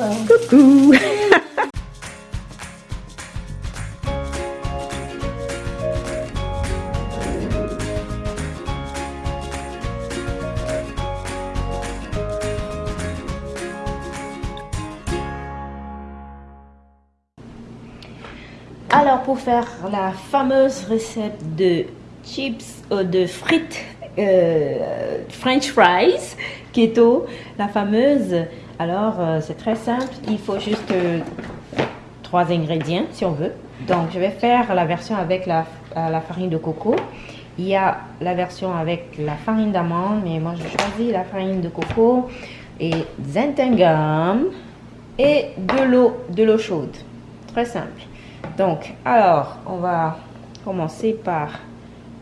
Coucou. Alors pour faire la fameuse recette de chips, euh, de frites, euh, french fries, keto, la fameuse, alors euh, c'est très simple, il faut juste trois ingrédients si on veut. Donc je vais faire la version avec la, la farine de coco. Il y a la version avec la farine d'amande, mais moi je choisis la farine de coco et Zentengam et de l'eau, de l'eau chaude. Très simple. Donc, alors, on va commencer par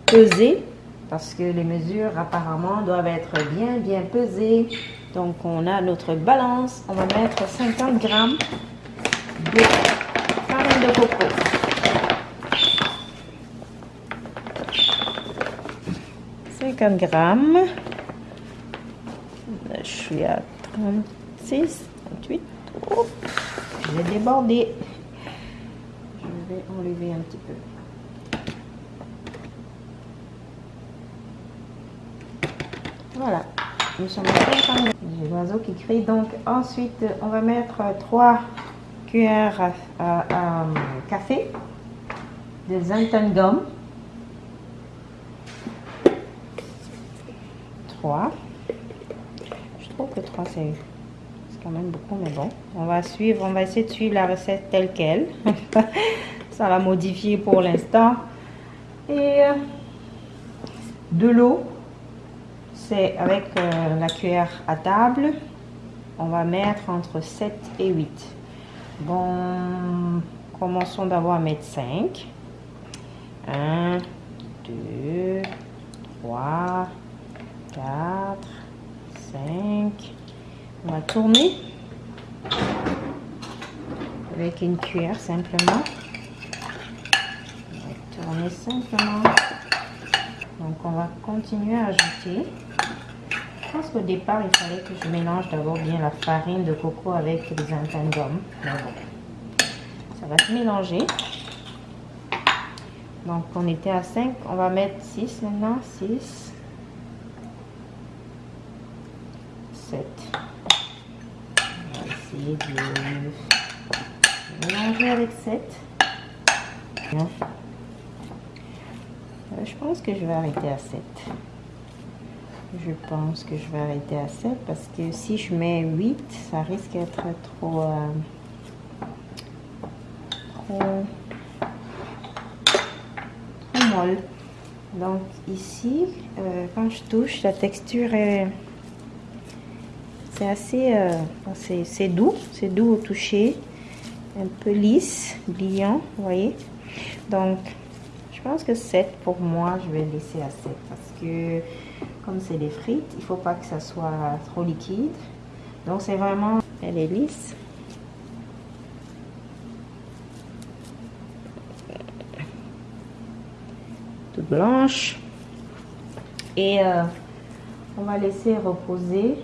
peser parce que les mesures apparemment doivent être bien, bien pesées. Donc, on a notre balance. On va mettre 50 grammes de farine de coco. 50 grammes. Je suis à 36, 38. je vais déborder. Je vais enlever un petit peu. Voilà. Nous sommes à 50 J'ai l'oiseau qui crie. Donc ensuite, on va mettre 3 cuillères à, café de gomme. 3. Je trouve que 3 c'est quand même beaucoup, mais bon. On va suivre, on va essayer de suivre la recette telle qu'elle. Ça va modifier pour l'instant. Et euh, de l'eau, c'est avec euh, la cuillère à table. On va mettre entre 7 et 8. Bon, commençons d'abord à mettre 5. 1, 2, 3, 4, 5. On va tourner avec une cuillère simplement. On va tourner simplement. Donc on va continuer à ajouter. Je pense qu'au départ, il fallait que je mélange d'abord bien la farine de coco avec les intendums. Ça va se mélanger. Donc on était à 5, on va mettre 6 maintenant. 6. 7 essayer de mélanger avec 7. Euh, je pense que je vais arrêter à 7. Je pense que je vais arrêter à 7 parce que si je mets 8, ça risque d'être trop, euh, trop, trop molle. Donc ici, euh, quand je touche, la texture est c'est assez, euh, c'est doux, c'est doux au toucher, un peu lisse, brillant, vous voyez. Donc, je pense que 7 pour moi, je vais laisser à 7 parce que comme c'est des frites, il faut pas que ça soit trop liquide. Donc, c'est vraiment, elle est lisse. Toute blanche. Et euh, on va laisser reposer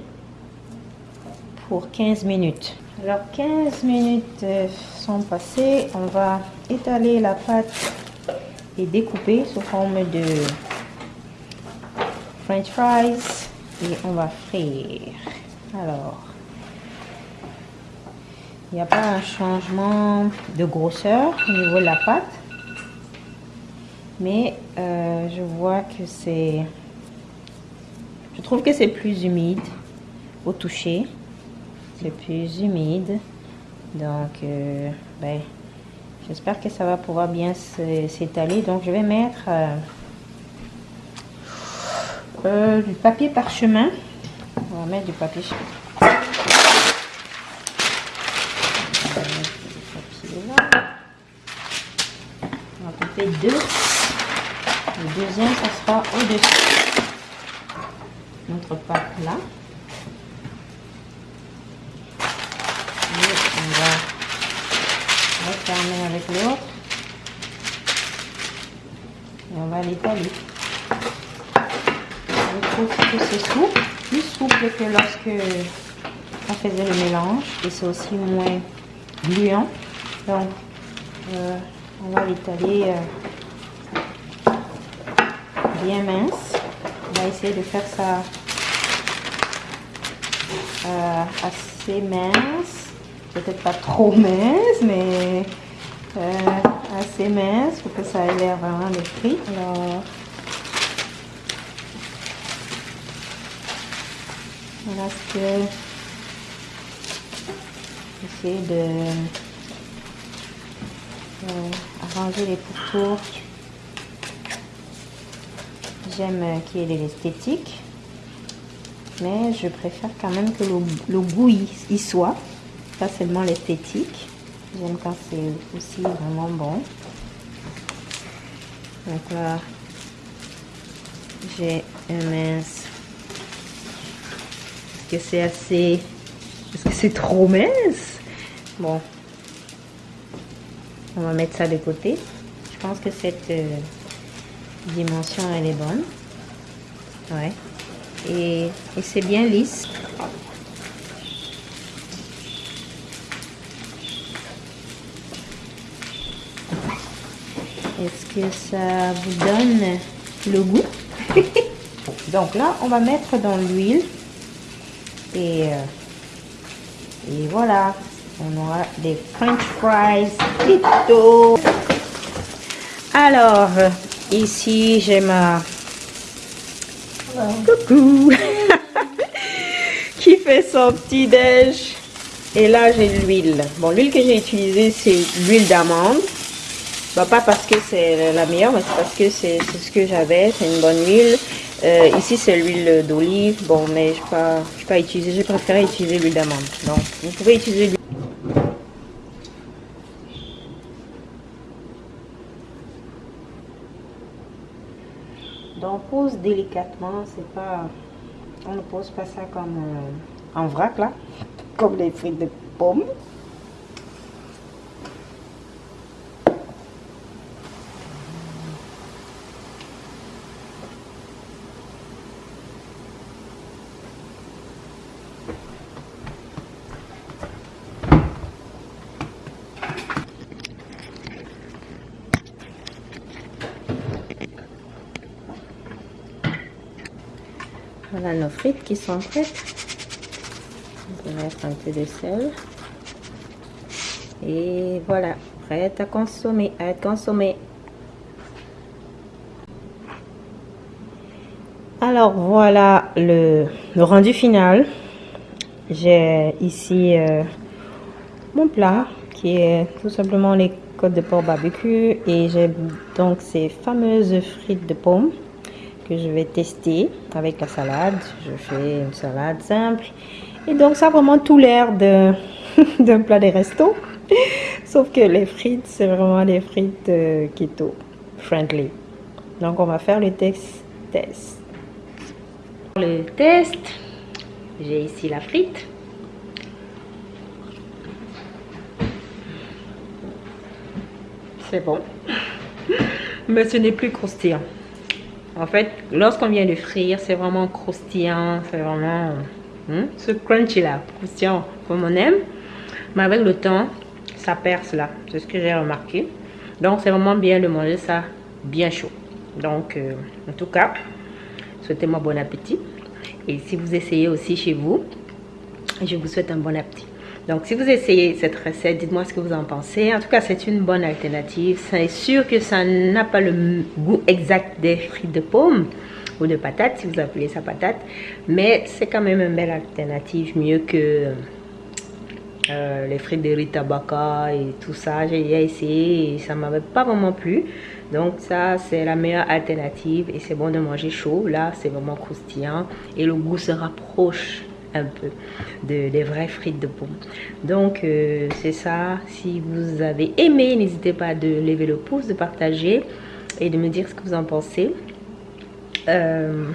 pour 15 minutes. Alors 15 minutes euh, sont passées. On va étaler la pâte et découper sous forme de french fries et on va frire. Alors, il n'y a pas un changement de grosseur au niveau de la pâte. Mais euh, je vois que c'est... Je trouve que c'est plus humide au toucher plus humide. Donc, euh, ben, j'espère que ça va pouvoir bien s'étaler. Donc, je vais mettre euh, euh, du papier parchemin. On va mettre du papier On va couper deux. Le deuxième, ça sera au-dessus. Notre pâte là. refermer avec l'autre. Et on va l'étaler. Je trouve que c'est souple, plus souple que lorsque ça faisait le mélange et c'est aussi moins gluant. Donc, euh, on va l'étaler euh, bien mince. On va essayer de faire ça euh, assez mince. Peut-être pas trop mince, mais assez mince pour que ça ait l'air vraiment de frites. Alors, voilà ce que j'essaie de euh, arranger les pourtours. J'aime qu'il y ait de l'esthétique, mais je préfère quand même que le, goût y, soit, pas seulement l'esthétique. J'aime quand c'est aussi vraiment bon. Donc j'ai un mince. C'est assez... Est-ce que c'est trop mince? Bon, on va mettre ça de côté. Je pense que cette euh, dimension, elle est bonne. Ouais. Et, et c'est bien lisse. Est-ce que ça vous donne le goût? Donc là, on va mettre dans l'huile. Et, euh, et voilà, on aura des french fries plutôt. Alors, ici, j'ai ma... Coucou Qui fait son petit déj. Et là, j'ai l'huile. Bon, l'huile que j'ai utilisée, c'est l'huile d'amande. Bah, pas parce que c'est la meilleure, mais c'est parce que c'est ce que j'avais. C'est une bonne huile. Euh, ici, c'est l'huile d'olive. Bon, mais je ne pas, pas utiliser. J'ai préféré utiliser l'huile d'amande. Donc, vous pouvez utiliser l'huile. on pose délicatement, c'est pas, on ne pose pas ça comme euh, en vrac là, comme les frites de pommes. Voilà nos frites qui sont prêtes. On va mettre un peu de sel. Et voilà, prête à consommer, à être consommée. Alors voilà le, rendu final. J'ai ici euh, mon plat qui est tout simplement les côtes de porc barbecue et j'ai donc ces fameuses frites de pommes que je vais tester avec la salade. Je fais une salade simple. Et donc, ça a vraiment tout l'air d'un plat des restos. Sauf que les frites, c'est vraiment des frites euh, keto friendly. Donc, on va faire le test. test. Le test, j'ai ici la frite. C'est bon. Mais ce n'est plus croustillant. En fait, lorsqu'on vient de frire, c'est vraiment croustillant, c'est vraiment hein, ce crunchy là, croustillant comme on aime. Mais avec le temps, ça perce là, c'est ce que j'ai remarqué. Donc c'est vraiment bien de manger ça bien chaud. Donc euh, en tout cas, souhaitez-moi bon appétit. Et si vous essayez aussi chez vous, je vous souhaite un bon appétit. Donc, si vous essayez cette recette, dites-moi ce que vous en pensez. En tout cas, c'est une bonne alternative. C'est sûr que ça n'a pas le goût exact des frites de pommes ou de patates, si vous appelez ça patate. Mais c'est quand même une belle alternative, mieux que euh, les frites de Rita Baka et tout ça. J'ai essayé et ça m'avait pas vraiment plu. Donc ça, c'est la meilleure alternative et c'est bon de manger chaud. Là, c'est vraiment croustillant et le goût se rapproche peu de, des vraies frites de pommes. Donc, euh, c'est ça. Si vous avez aimé, n'hésitez pas de lever le pouce, de partager et de me dire ce que vous en pensez. Euh,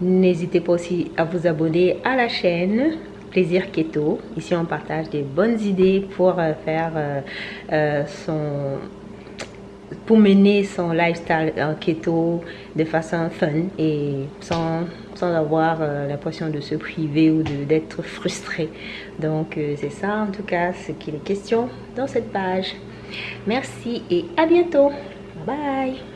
n'hésitez pas aussi à vous abonner à la chaîne Plaisir Keto. Ici, on partage des bonnes idées pour euh, faire son pour mener son lifestyle en keto de façon fun et sans, sans avoir euh, l'impression de se priver ou d'être frustré. Donc euh, c'est ça en tout cas ce qu'il est question dans cette page. Merci et à bientôt. Bye bye.